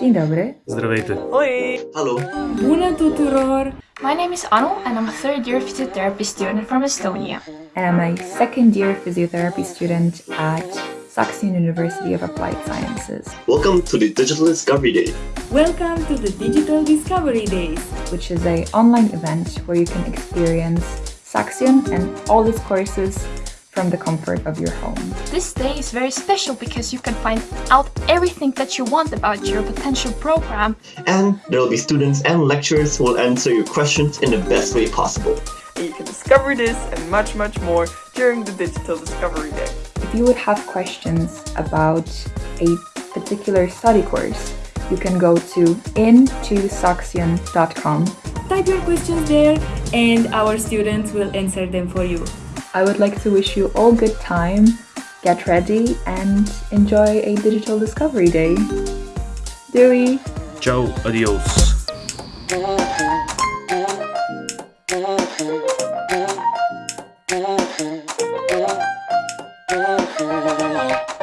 Dzień dobry. Zdrowejty. Oi. Hello. Bună tuturor. My name is Anu and I'm a third year physiotherapy student from Estonia. And I'm a second year physiotherapy student at Saxion University of Applied Sciences. Welcome to the Digital Discovery Day. Welcome to the Digital Discovery Days, which is an online event where you can experience Saxion and all its courses from the comfort of your home. This day is very special because you can find out everything that you want about your potential program. And there will be students and lecturers who will answer your questions in the best way possible. and you can discover this and much much more during the Digital Discovery Day. If you would have questions about a particular study course, you can go to intosaxion.com. Type your questions there and our students will answer them for you. I would like to wish you all good time, get ready and enjoy a digital discovery day. Dewey. Ciao, adios.